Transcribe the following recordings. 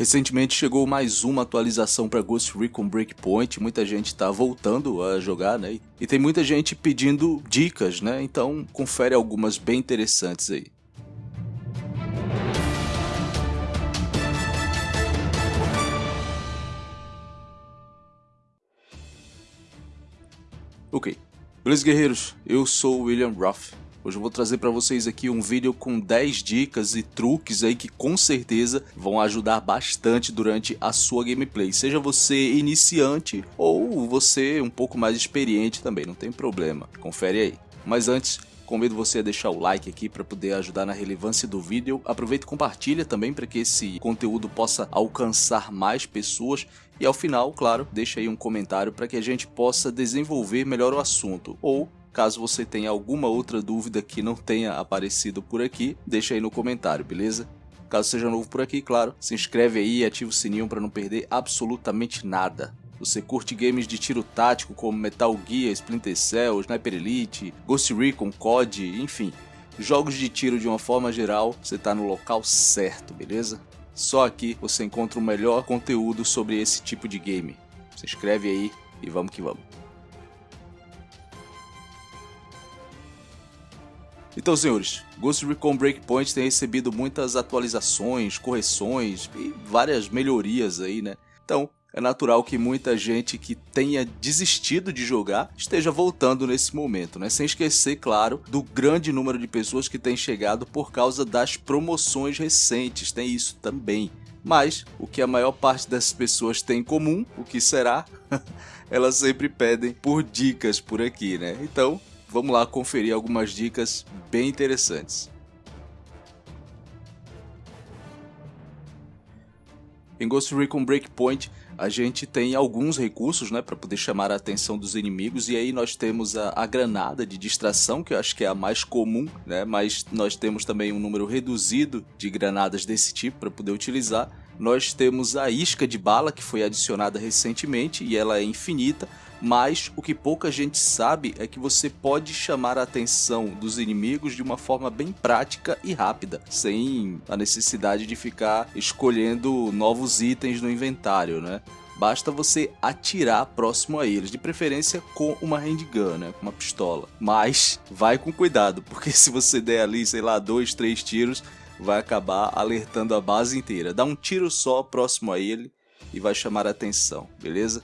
Recentemente chegou mais uma atualização para Ghost Recon Breakpoint, muita gente está voltando a jogar, né? E tem muita gente pedindo dicas, né? Então confere algumas bem interessantes aí. Ok, beleza guerreiros, eu sou o William Ruff Hoje eu vou trazer para vocês aqui um vídeo com 10 dicas e truques aí que com certeza vão ajudar bastante durante a sua gameplay. Seja você iniciante ou você um pouco mais experiente também, não tem problema. Confere aí. Mas antes, Convido você a deixar o like aqui para poder ajudar na relevância do vídeo. Aproveita e compartilha também para que esse conteúdo possa alcançar mais pessoas. E ao final, claro, deixa aí um comentário para que a gente possa desenvolver melhor o assunto. Ou Caso você tenha alguma outra dúvida que não tenha aparecido por aqui, deixa aí no comentário, beleza? Caso seja novo por aqui, claro, se inscreve aí e ativa o sininho para não perder absolutamente nada. Você curte games de tiro tático como Metal Gear, Splinter Cell, Sniper Elite, Ghost Recon, COD, enfim, jogos de tiro de uma forma geral, você está no local certo, beleza? Só aqui você encontra o melhor conteúdo sobre esse tipo de game. Se inscreve aí e vamos que vamos. Então, senhores, Ghost Recon Breakpoint tem recebido muitas atualizações, correções e várias melhorias aí, né? Então, é natural que muita gente que tenha desistido de jogar esteja voltando nesse momento, né? Sem esquecer, claro, do grande número de pessoas que têm chegado por causa das promoções recentes, tem isso também. Mas, o que a maior parte das pessoas tem em comum, o que será? Elas sempre pedem por dicas por aqui, né? Então, vamos lá conferir algumas dicas bem interessantes. Em Ghost Recon Breakpoint, a gente tem alguns recursos né, para poder chamar a atenção dos inimigos, e aí nós temos a, a, granada de distração, que eu acho que é a mais comum, né, mas nós temos também um número reduzido de granadas desse tipo para poder utilizar. Nós temos a isca de bala, que foi adicionada recentemente, e ela é infinita, mas o que pouca gente sabe é que você pode chamar a atenção dos inimigos de uma forma bem prática e rápida, sem a necessidade de ficar escolhendo novos itens no inventário, né? Basta você atirar próximo a eles, de preferência com uma handgun, né? Com uma pistola. Mas vai com cuidado, porque se você der ali, sei lá, dois, três tiros, vai acabar alertando a base inteira. Dá um tiro só próximo a ele e vai chamar a atenção, beleza?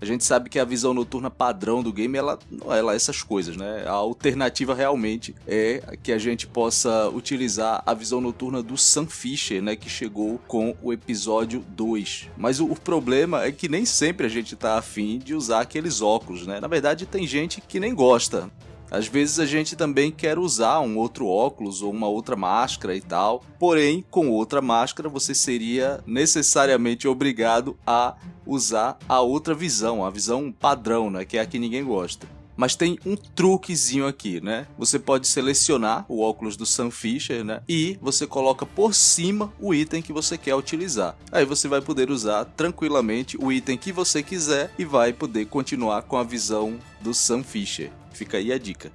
A gente sabe que a visão noturna padrão do game, ela não é lá essas coisas, né? A alternativa realmente é que a gente possa utilizar a visão noturna do Sam Fisher, né? Que chegou com o episódio 2. Mas o, o problema é que nem sempre a gente tá afim de usar aqueles óculos, né? Na verdade, tem gente que nem gosta. Às vezes a gente também quer usar um outro óculos ou uma outra máscara e tal, porém, com outra máscara você seria necessariamente obrigado a usar a outra visão, a visão padrão, né, que é a que ninguém gosta. Mas tem um truquezinho aqui, né? Você pode selecionar o óculos do Sam Fisher, né? E você coloca por cima o item que você quer utilizar. Aí você vai poder usar tranquilamente o item que você quiser e vai poder continuar com a visão do Sam Fisher. Fica aí a dica.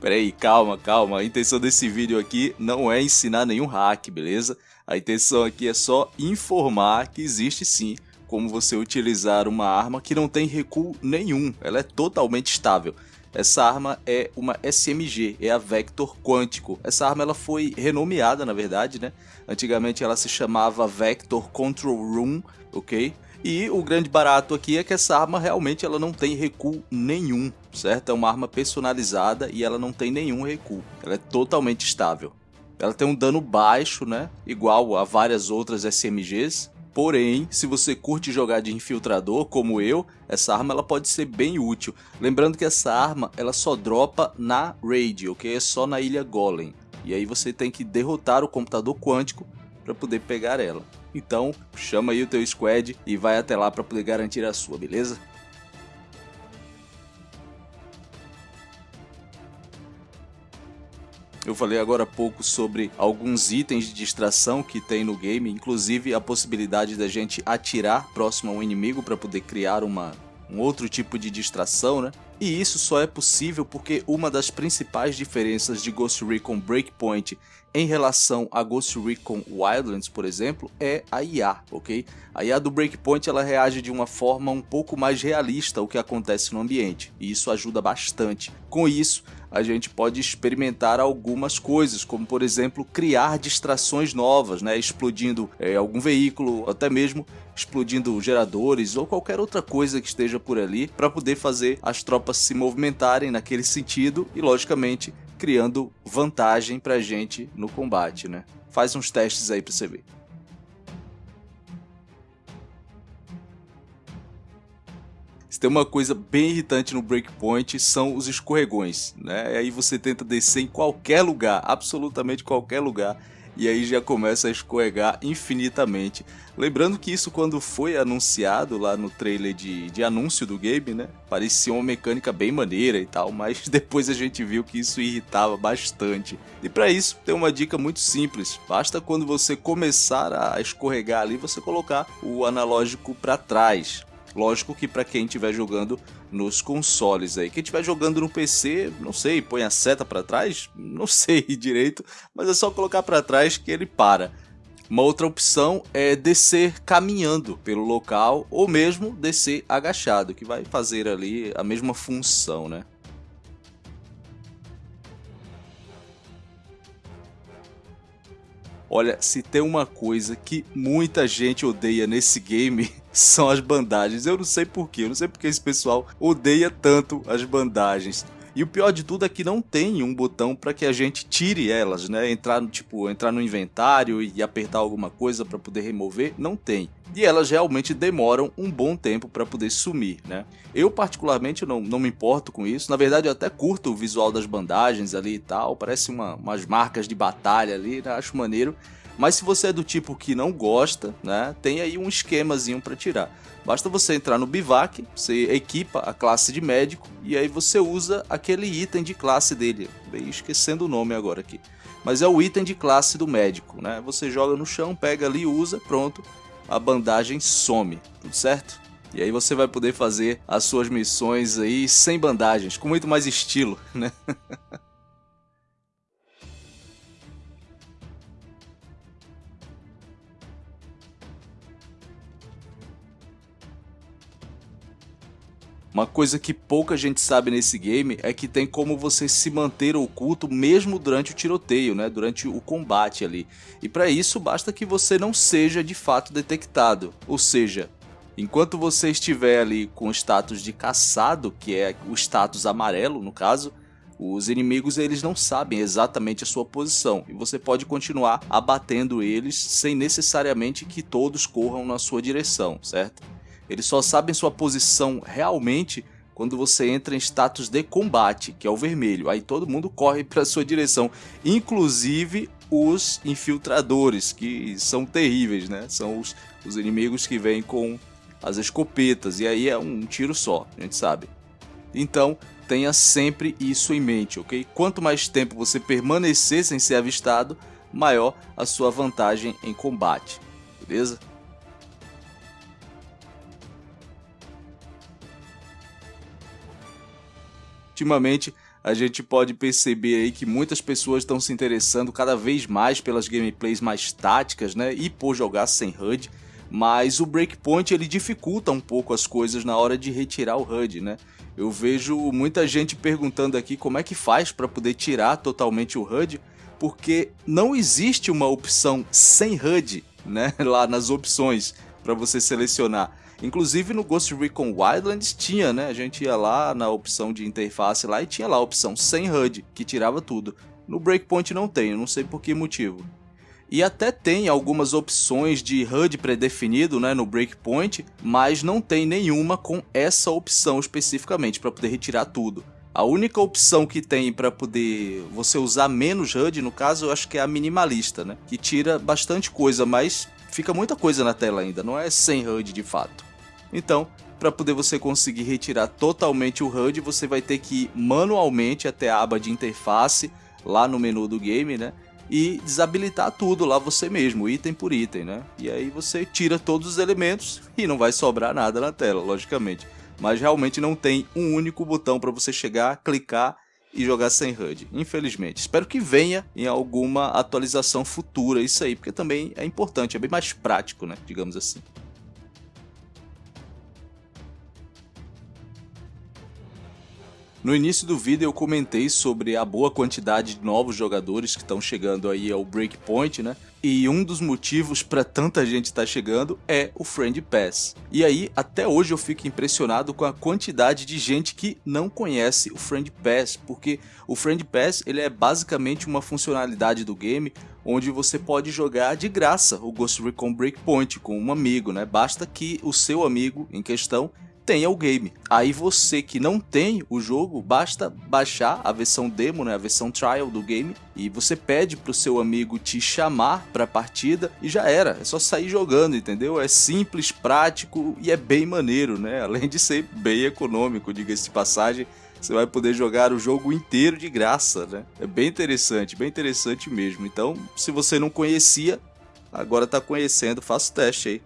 Peraí, calma, calma. A intenção desse vídeo aqui não é ensinar nenhum hack, beleza? A intenção aqui é só informar que existe sim como você utilizar uma arma que não tem recuo nenhum. Ela é totalmente estável. Essa arma é uma SMG, é a Vector Quântico. Essa arma ela foi renomeada, na verdade, né? Antigamente ela se chamava Vector Control Room, ok? E o grande barato aqui é que essa arma realmente ela não tem recuo nenhum, certo? É uma arma personalizada e ela não tem nenhum recuo. Ela é totalmente estável. Ela tem um dano baixo, né? Igual a várias outras SMGs, Porém, se você curte jogar de infiltrador, como eu, essa arma ela pode ser bem útil. Lembrando que essa arma ela só dropa na Raid, ok? É só na ilha Golem. E aí você tem que derrotar o computador quântico para poder pegar ela. Então, chama aí o teu squad e vai até lá para poder garantir a sua, beleza? Eu falei agora há pouco sobre alguns itens de distração que tem no game, inclusive a possibilidade da gente atirar próximo a um inimigo para poder criar uma, um outro tipo de distração, né? E isso só é possível porque uma das principais diferenças de Ghost Recon Breakpoint em relação a Ghost Recon Wildlands, por exemplo, é a IA, ok? A IA do Breakpoint ela reage de uma forma um pouco mais realista ao que acontece no ambiente, e isso ajuda bastante. Com isso, a gente pode experimentar algumas coisas, como por exemplo criar distrações novas, né? explodindo é, algum veículo, até mesmo explodindo geradores ou qualquer outra coisa que esteja por ali para poder fazer as tropas se movimentarem naquele sentido e logicamente criando vantagem pra gente no combate, né? Faz uns testes aí pra você ver. Se tem uma coisa bem irritante no Breakpoint são os escorregões, né? E aí você tenta descer em qualquer lugar, absolutamente qualquer lugar, e aí já começa a escorregar infinitamente. Lembrando que isso quando foi anunciado lá no trailer de, de anúncio do game, né? Parecia uma mecânica bem maneira e tal, mas depois a gente viu que isso irritava bastante. E para isso tem uma dica muito simples, basta quando você começar a escorregar ali, você colocar o analógico para trás. Lógico que para quem estiver jogando nos consoles aí. Quem estiver jogando no PC, não sei, põe a seta para trás? Não sei direito, mas é só colocar para trás que ele para. Uma outra opção é descer caminhando pelo local ou mesmo descer agachado, que vai fazer ali a mesma função, né? Olha, se tem uma coisa que muita gente odeia nesse game, são as bandagens. Eu não sei porquê, eu não sei porque esse pessoal odeia tanto as bandagens. E o pior de tudo é que não tem um botão para que a gente tire elas, né? Entrar, tipo, entrar no inventário e apertar alguma coisa para poder remover, não tem. E elas realmente demoram um bom tempo para poder sumir, né? Eu particularmente não, não me importo com isso. Na verdade, eu até curto o visual das bandagens ali e tal. Parece uma, umas marcas de batalha ali, né? acho maneiro. Mas se você é do tipo que não gosta, né, tem aí um esquemazinho para tirar. Basta você entrar no Bivac, você equipa a classe de médico e aí você usa aquele item de classe dele. Bem, esquecendo o nome agora aqui. Mas é o item de classe do médico, né? Você joga no chão, pega ali, usa, pronto. A bandagem some, tudo certo? E aí você vai poder fazer as suas missões aí sem bandagens, com muito mais estilo, né? Uma coisa que pouca gente sabe nesse game é que tem como você se manter oculto mesmo durante o tiroteio, né? durante o combate ali. E para isso basta que você não seja de fato detectado, ou seja, enquanto você estiver ali com o status de caçado, que é o status amarelo no caso, os inimigos eles não sabem exatamente a sua posição e você pode continuar abatendo eles sem necessariamente que todos corram na sua direção, certo? Eles só sabem sua posição realmente quando você entra em status de combate, que é o vermelho. Aí todo mundo corre para sua direção, inclusive os infiltradores, que são terríveis, né? São os, os inimigos que vêm com as escopetas, e aí é um tiro só, a gente sabe. Então, tenha sempre isso em mente, ok? Quanto mais tempo você permanecer sem ser avistado, maior a sua vantagem em combate, beleza? Ultimamente a gente pode perceber aí que muitas pessoas estão se interessando cada vez mais pelas gameplays mais táticas, né, e por jogar sem HUD, mas o Breakpoint ele dificulta um pouco as coisas na hora de retirar o HUD, né? Eu vejo muita gente perguntando aqui como é que faz para poder tirar totalmente o HUD, porque não existe uma opção sem HUD, né, lá nas opções para você selecionar. Inclusive no Ghost Recon Wildlands tinha, né? A gente ia lá na opção de interface lá e tinha lá a opção sem HUD, que tirava tudo. No Breakpoint não tem, não sei por que motivo. E até tem algumas opções de HUD predefinido né, no Breakpoint, mas não tem nenhuma com essa opção especificamente para poder retirar tudo. A única opção que tem para poder você usar menos HUD, no caso, eu acho que é a minimalista, né? Que tira bastante coisa, mas fica muita coisa na tela ainda, não é sem HUD de fato. Então, para poder você conseguir retirar totalmente o HUD, você vai ter que ir manualmente até a aba de interface, lá no menu do game, né? E desabilitar tudo lá você mesmo, item por item, né? E aí você tira todos os elementos e não vai sobrar nada na tela, logicamente. Mas realmente não tem um único botão para você chegar, clicar e jogar sem HUD, infelizmente. Espero que venha em alguma atualização futura isso aí, porque também é importante, é bem mais prático, né, digamos assim. No início do vídeo eu comentei sobre a boa quantidade de novos jogadores que estão chegando aí ao Breakpoint, né? E um dos motivos para tanta gente estar tá chegando é o Friend Pass. E aí, até hoje eu fico impressionado com a quantidade de gente que não conhece o Friend Pass, porque o Friend Pass ele é basicamente uma funcionalidade do game onde você pode jogar de graça o Ghost Recon Breakpoint com um amigo, né? Basta que o seu amigo em questão tenha o game. Aí você que não tem o jogo, basta baixar a versão demo, né, a versão trial do game, e você pede pro seu amigo te chamar pra partida e já era, é só sair jogando, entendeu? É simples, prático e é bem maneiro, né? Além de ser bem econômico, diga-se de passagem, você vai poder jogar o jogo inteiro de graça, né? É bem interessante, bem interessante mesmo. Então, se você não conhecia, agora tá conhecendo, faça o teste aí.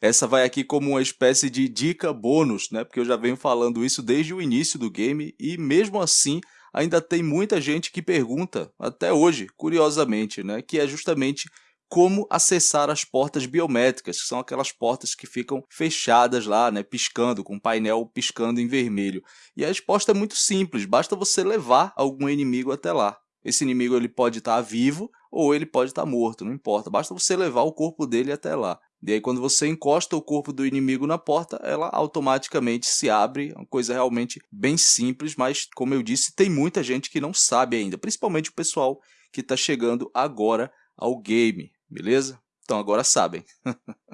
Essa vai aqui como uma espécie de dica bônus, né? Porque eu já venho falando isso desde o início do game e mesmo assim ainda tem muita gente que pergunta, até hoje, curiosamente, né? Que é justamente como acessar as portas biométricas, que são aquelas portas que ficam fechadas lá, né, piscando, com o painel piscando em vermelho. E a resposta é muito simples, basta você levar algum inimigo até lá. Esse inimigo ele pode estar vivo ou ele pode estar morto, não importa, basta você levar o corpo dele até lá. E aí quando você encosta o corpo do inimigo na porta, ela automaticamente se abre, uma coisa realmente bem simples, mas como eu disse, tem muita gente que não sabe ainda, principalmente o pessoal que está chegando agora ao game, beleza? Então agora sabem.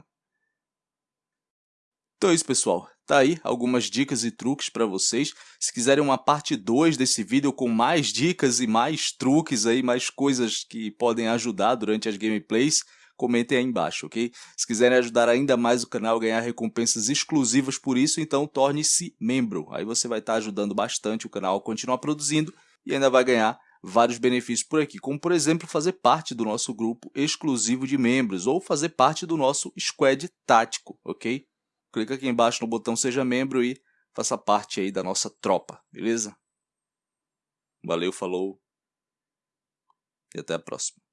então é isso pessoal, Tá aí algumas dicas e truques para vocês. Se quiserem uma parte 2 desse vídeo com mais dicas e mais truques aí, mais coisas que podem ajudar durante as gameplays, comentem aí embaixo, ok? Se quiserem ajudar ainda mais o canal a ganhar recompensas exclusivas por isso, então torne-se membro. Aí você vai estar ajudando bastante o canal a continuar produzindo e ainda vai ganhar vários benefícios por aqui, como por exemplo fazer parte do nosso grupo exclusivo de membros ou fazer parte do nosso squad tático, ok? Clica aqui embaixo no botão seja membro e faça parte aí da nossa tropa, beleza? Valeu, falou e até a próxima.